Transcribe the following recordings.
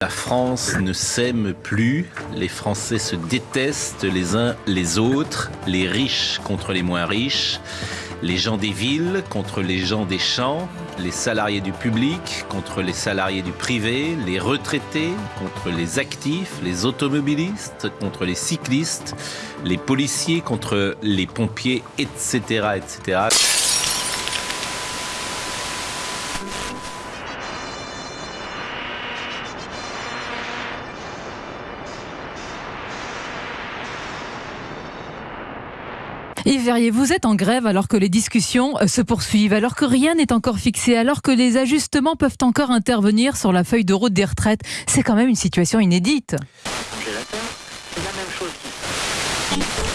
La France ne s'aime plus, les Français se détestent les uns les autres, les riches contre les moins riches, les gens des villes contre les gens des champs, les salariés du public contre les salariés du privé, les retraités contre les actifs, les automobilistes contre les cyclistes, les policiers contre les pompiers, etc. etc. Yves Verrier, vous êtes en grève alors que les discussions euh, se poursuivent, alors que rien n'est encore fixé, alors que les ajustements peuvent encore intervenir sur la feuille de route des retraites. C'est quand même une situation inédite.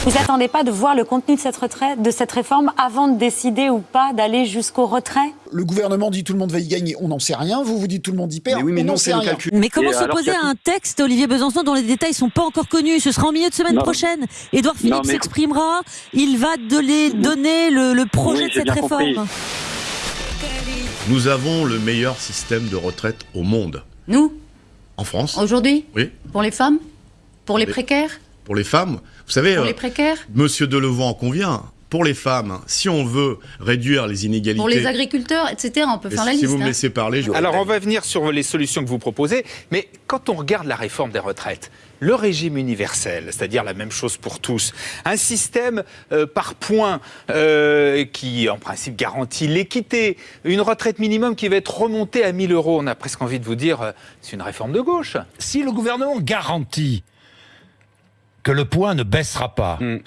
Vous n'attendez pas de voir le contenu de cette, retraite, de cette réforme avant de décider ou pas d'aller jusqu'au retrait? Le gouvernement dit tout le monde va y gagner, on n'en sait rien. Vous vous dites tout le monde y perd, Mais oui, mais on non, n'en c'est le rien. calcul. Mais comment s'opposer à un texte, Olivier Besançon, dont les détails sont pas encore connus? Ce sera en milieu de semaine Non. prochaine. Édouard Philippe s'exprimera. Il va donner, donner le, le projet Oui, de cette bien réforme. compris. Nous avons le meilleur système de retraite au monde. Nous, En France, aujourd'hui, oui. pour les femmes? Pour les Les- précaires? Pour les femmes, vous savez, Pour euh, les précaires Monsieur Delevant en convient. Pour les femmes, si on veut réduire les inégalités. Pour les agriculteurs, etc. On peut Et faire la si liste. vous me hein. laissez parler, je Alors on va venir sur les solutions que vous proposez, mais quand on regarde la réforme des retraites, le régime universel, c'est-à-dire la même chose pour tous, un système euh, par points euh, qui en principe garantit l'équité, une retraite minimum qui va être remontée à 1000 euros, on a presque envie de vous dire, euh, c'est une réforme de gauche. si le gouvernement garantit que le point ne baissera pas, Hmm.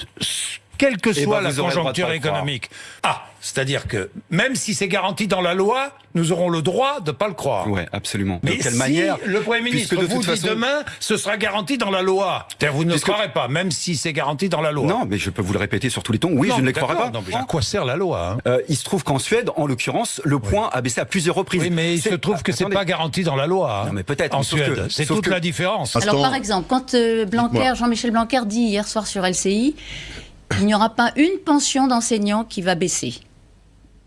Quelle que Eh soit ben, la le conjoncture le économique, ah, c'est-à-dire que même si c'est garanti dans la loi, nous aurons le droit de pas le croire. Ouais, absolument. Mais de quelle si manière le Premier ministre puisque de vous dit façon- demain, ce sera garanti dans la loi. C'est-à-dire, Vous ne Puisque- croirez pas, même si c'est garanti dans la loi. Non, mais je peux vous le répéter sur tous les tons. Oui, Non, je ne les d'accord, croirais pas. non, mais à quoi sert la loi hein? Euh, il se trouve qu'en Suède, en l'occurrence, le point a baissé à plusieurs reprises. Oui, mais il se C'est- trouve que c'est Attendez. pas garanti dans la loi. hein, Non, mais peut-être, En mais Suède, c'est toute que- la différence. Alors par exemple, quand euh, Blanquer. Jean-Michel Blanquer dit hier soir sur LCI, il n'y aura pas une pension d'enseignant qui va baisser.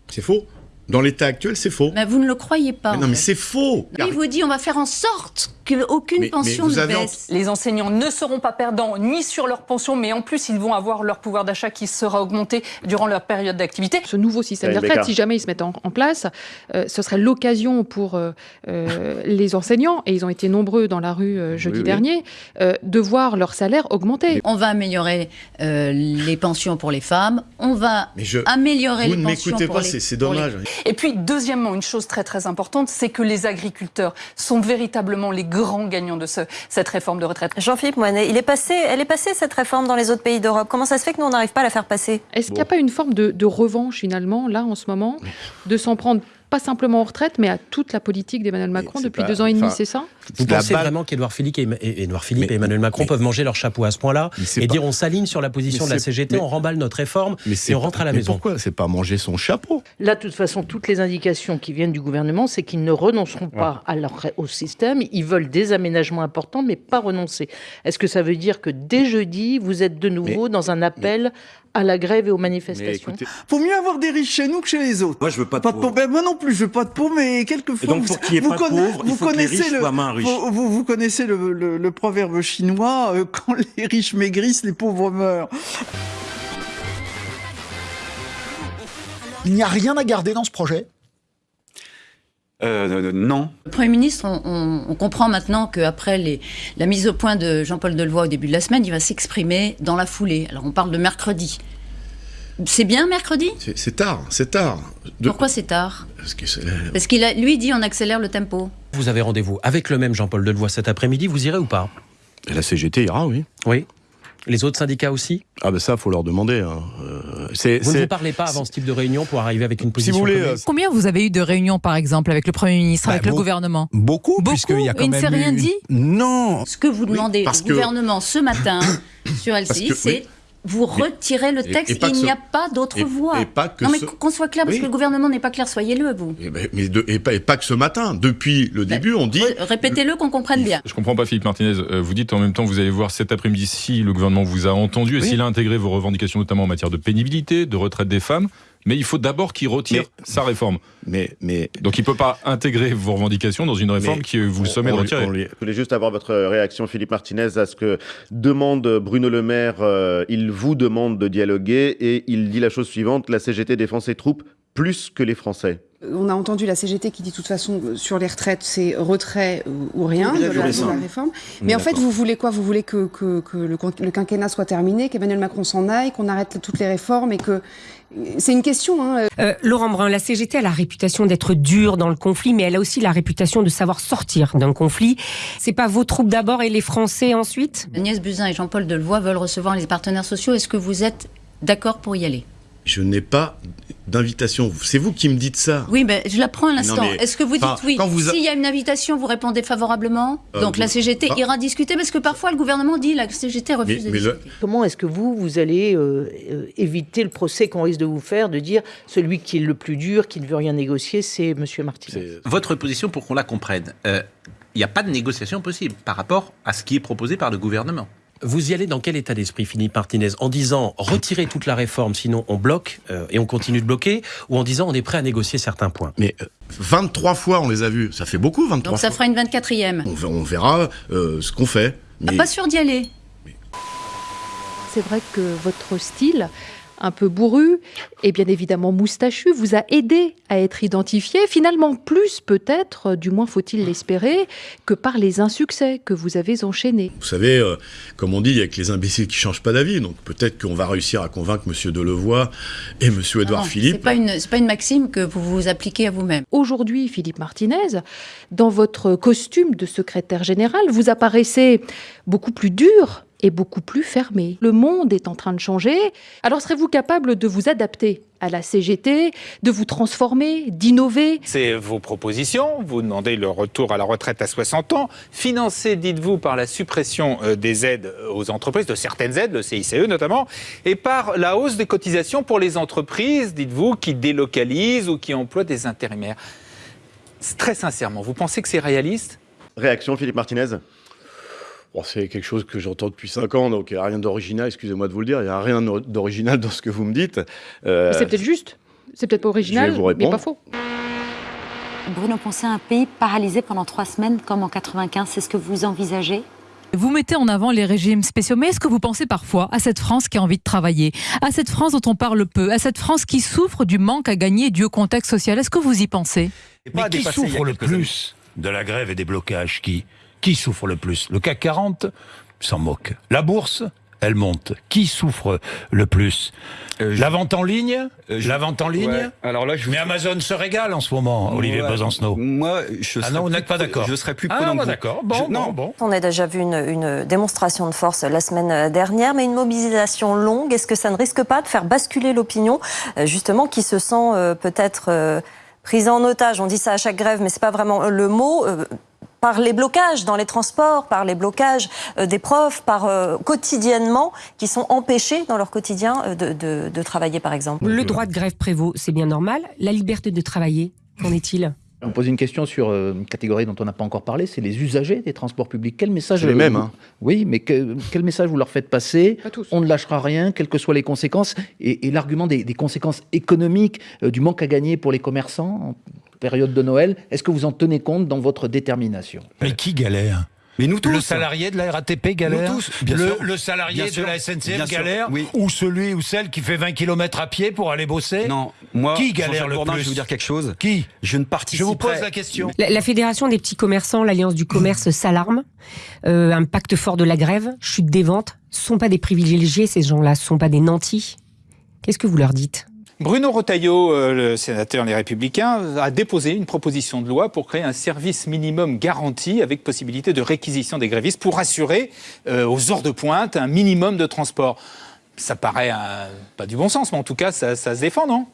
C'est faux. Dans l'état actuel, c'est faux. Mais vous ne le croyez pas. Mais non, mais c'est faux. Il vous dit on va faire en sorte qu'aucune pension vous ne baisse. Les enseignants ne seront pas perdants ni sur leur pension, mais en plus, ils vont avoir leur pouvoir d'achat qui sera augmenté durant leur période d'activité. Ce nouveau système Ouais, de retraite, si jamais il se met en, en place, euh, ce serait l'occasion pour euh, euh, les enseignants, et ils ont été nombreux dans la rue euh, jeudi Oui, oui. dernier, euh, de voir leur salaire augmenter. On va améliorer euh, les pensions pour les femmes. On va je. améliorer Vous les ne pensions m'écoutez pour pas, les- c'est c'est pour les- dommage. Et puis, deuxièmement, une chose très très importante, c'est que les agriculteurs sont véritablement les grands gagnants de ce- cette réforme de retraite. Jean-Philippe Moinet, il est passé, elle est passée cette réforme dans les autres pays d'Europe. Comment ça se fait que nous, on n'arrive pas à la faire passer? Est-ce qu'il n'y a pas une forme de, de revanche finalement, là, en ce moment, de s'en prendre pas simplement en retraite, mais à toute la politique d'Emmanuel Macron depuis pas- deux ans et demi, c'est ça? Vous pensez balle- vraiment qu'Edouard Philippe, et, Philippe Mais- et Emmanuel Macron mais- peuvent manger leur chapeau à ce point-là et pas- dire on s'aligne sur la position de la CGT, mais- on remballe notre réforme Mais et on rentre à la mais maison Pourquoi C'est pas manger son chapeau? Là, de toute façon, toutes les indications qui viennent du gouvernement, c'est qu'ils ne renonceront pas à leur, au système. Ils veulent des aménagements importants, mais pas renoncer. Est-ce que ça veut dire que dès jeudi, vous êtes de nouveau dans un appel à la grève et aux Mais manifestations écoutez, Faut mieux avoir des riches chez nous que chez les autres. moi, je veux pas de Pas de pauvres. pauvres. Ben, moi non plus, je veux pas de pauvres, mais Et quelquefois. donc, vous- pour qu'il n'y ait vous pas de conna- pauvres, il vous faut que les connaissez riches le- soient moins riches. Vous, vous- vous connaissez le, le- le proverbe chinois euh, quand les riches maigrissent, les pauvres meurent. Il n'y a rien à garder dans ce projet. Euh, euh, non. Le Premier ministre, on, on- on comprend maintenant qu'après la mise au point de Jean-Paul Delevoye au début de la semaine, il va s'exprimer dans la foulée. Alors on parle de mercredi. C'est bien mercredi? C'est tard, c'est tard. De- Pourquoi c'est tard? Parce c'est- Parce qu'il a, lui dit on accélère le tempo. Vous avez rendez-vous avec le même Jean-Paul Delevoye cet après-midi, vous irez ou pas? La CGT ira, oui. Oui. Les autres syndicats aussi? Ah ben ça, faut leur demander. hein. Euh, c'est- Vous ne vous parlez pas avant ce type de réunion pour arriver avec une Si position vous voulez, commune euh, Combien vous avez eu de réunions, par exemple, avec le Premier ministre, Bah, avec le gouvernement? Beaucoup, Beaucoup puisqu'il y a quand Il ne même s'est rien eu- dit? Non, Ce que vous demandez au que- gouvernement ce matin sur LCI, que- c'est oui. Vous retirez le texte. et il n'y ce- a pas d'autre voie. et pas que non mais ce- qu'on soit clair, parce Oui. que le gouvernement n'est pas clair, soyez-le vous. Eh ben, mais de- et, pas, et pas que ce matin. Depuis le début, on dit. Ré- Répétez-le qu'on comprenne bien. Je comprends pas, Philippe Martinez. Euh, Vous dites en même temps, vous allez voir cet après-midi si le gouvernement vous a entendu et Oui. s'il a intégré vos revendications, notamment en matière de pénibilité, de retraite des femmes. Mais il faut d'abord qu'il retire sa réforme. Mais, mais... Donc il ne peut pas intégrer vos revendications dans une réforme qui vous sommet de retirer. lui- Je voulais juste avoir votre réaction, Philippe Martinez, à ce que demande Bruno Le Maire. euh, il vous demande de dialoguer et il dit la chose suivante la CGT défend ses troupes plus que les Français. On a entendu la CGT qui dit de toute façon euh, sur les retraites c'est retrait ou, rien de, la, de la réforme. On Mais en fait vous voulez quoi? Vous voulez que, que, que le, quin- le quinquennat soit terminé, qu'Emmanuel Macron s'en aille, qu'on arrête toutes les réformes et que c'est une question. Hein. Euh, Laurent Brun, la CGT a la réputation d'être dure dans le conflit, mais elle a aussi la réputation de savoir sortir d'un conflit. C'est pas vos troupes d'abord et les Français ensuite? Agnès Buzyn et Jean-Paul Delevoye veulent recevoir les partenaires sociaux. Est-ce que vous êtes d'accord pour y aller? Je n'ai pas d'invitation. C'est vous qui me dites ça. Oui, ben, je la prends à l'instant. Mais- Est-ce que vous dites oui a- S'il y a une invitation, vous répondez favorablement Euh, Donc la CGT Ah. ira discuter parce que parfois le gouvernement dit la CGT refuse de discuter. Comment est-ce que vous, vous allez euh, euh, éviter le procès qu'on risque de vous faire, de dire celui qui est le plus dur, qui ne veut rien négocier, c'est M. Martinez? Votre position, pour qu'on la comprenne, euh, il n'y a pas de négociation possible par rapport à ce qui est proposé par le gouvernement. Vous y allez dans quel état d'esprit, Philippe Martinez En disant retirez toute la réforme, sinon on bloque euh, et on continue de bloquer, ou en disant on est prêt à négocier certains points Mais euh, 23 fois on les a vus. Ça fait beaucoup, 23 Donc ça fois. fera une 24e. On, ver- on verra euh, ce qu'on fait. Ah, Mais Pas sûr d'y aller. C'est vrai que votre style, un peu bourru et bien évidemment moustachu, vous a aidé à être identifié, finalement plus peut-être, du moins faut-il l'espérer, que par les insuccès que vous avez enchaînés. Vous savez, euh, comme on dit, il y a que les imbéciles qui changent pas d'avis. Donc peut-être qu'on va réussir à convaincre M. Delevoye et M. Édouard Philippe. C'est pas une, c'est pas une maxime que vous vous appliquez à vous-même. Aujourd'hui, Philippe Martinez, dans votre costume de secrétaire général, vous apparaissez beaucoup plus dur et beaucoup plus fermé. Le monde est en train de changer. Alors serez-vous capable de vous adapter à la CGT, de vous transformer, d'innover? C'est vos propositions. Vous demandez le retour à la retraite à 60 ans, financé, dites-vous, par la suppression euh, des aides aux entreprises, de certaines aides, le CICE notamment, et par la hausse des cotisations pour les entreprises, dites-vous, qui délocalisent ou qui emploient des intérimaires. Très sincèrement, vous pensez que c'est réaliste? Réaction, Philippe Martinez Bon, c'est quelque chose que j'entends depuis 5 ans, donc il n'y a rien d'original, excusez-moi de vous le dire, il n'y a rien d'original dans ce que vous me dites. Euh, C'est peut-être juste, c'est peut-être pas original, vous mais pas faux. Bruno Poncet, un pays paralysé pendant trois semaines comme en 95, c'est ce que vous envisagez? Vous mettez en avant les régimes spéciaux, mais est-ce que vous pensez parfois à cette France qui a envie de travailler, à cette France dont on parle peu, à cette France qui souffre du manque à gagner dû au contexte social? Est-ce que vous y pensez? Mais qui souffre le plus? De la grève et des blocages Qui Qui souffre le plus? Le CAC 40 s'en moque. La bourse elle monte. Qui souffre le plus? La vente en ligne? La vente en ligne? Ouais. Alors là, je Mais Amazon se régale en ce moment, Olivier Ouais. Besancenot. Moi, je Ah serais non, vous plus n'êtes pas d'accord Je serais plus Ah, prudent que vous. d'accord. Bon, Je- bon. On a déjà vu une, une démonstration de force la semaine dernière, mais une mobilisation longue. Est-ce que ça ne risque pas de faire basculer l'opinion, euh, justement, qui se sent euh, peut-être euh, prise en otage? On dit ça à chaque grève, mais c'est pas vraiment le mot. Par les blocages dans les transports, par les blocages euh, des profs, par euh, quotidiennement, qui sont empêchés dans leur quotidien euh, de, de- de travailler, par exemple. Le droit de grève prévaut, c'est bien normal. La liberté de travailler, qu'en est-il? On pose une question sur une catégorie dont on n'a pas encore parlé, c'est les usagers des transports publics. Quel message les mêmes, vous- hein. Oui, mais que- quel message vous leur faites passer? On ne lâchera rien, quelles que soient les conséquences. Et, et l'argument des, des conséquences économiques, euh, du manque à gagner pour les commerçants période de Noël, est-ce que vous en tenez compte dans votre détermination? Mais qui galère? Mais nous tous. Le salarié de la RATP galère? Nous tous, bien le, sûr. le salarié Bien de sûr. la Bien SNCF sûr. galère Oui. Ou celui ou celle qui fait 20 km à pied pour aller bosser? Non, moi, Qui galère le Bourdin, plus je vais vous dire quelque chose. Qui? Je ne Je participerai. vous pose la question. La, la Fédération des petits commerçants, l'Alliance du commerce s'alarme. Euh, un pacte fort de la grève, chute des ventes. Ce sont pas des privilégiés, ces gens-là. Ce sont pas des nantis. Qu'est-ce que vous leur dites? Bruno Retailleau, euh, le sénateur Les Républicains, a déposé une proposition de loi pour créer un service minimum garanti avec possibilité de réquisition des grévistes pour assurer euh, aux heures de pointe un minimum de transport. Ça paraît un- pas du bon sens, mais en tout cas, ça se défend, non?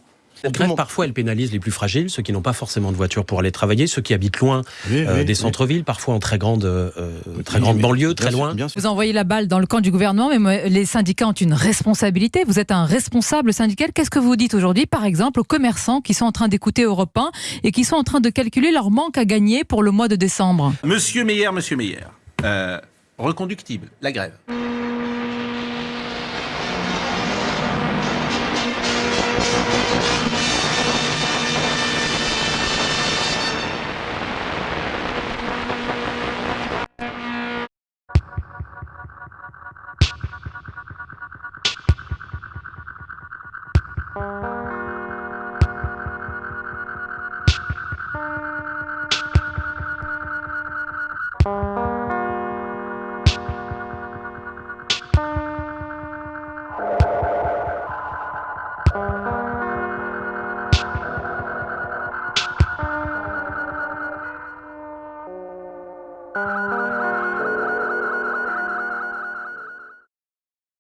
Grève, parfois, elle pénalise les plus fragiles, ceux qui n'ont pas forcément de voiture pour aller travailler, ceux qui habitent loin euh, oui, des oui. centres-villes, parfois en très grande, euh, très grande banlieue, bien très sûr, loin. bien sûr. Vous envoyez la balle dans le camp du gouvernement, mais les syndicats ont une responsabilité. Vous êtes un responsable syndical. Qu'est-ce que vous dites aujourd'hui, par exemple, aux commerçants qui sont en train d'écouter Europe 1 et qui sont en train de calculer leur manque à gagner pour le mois de décembre? Monsieur Meyer, monsieur Meyer, euh, reconductible, la grève.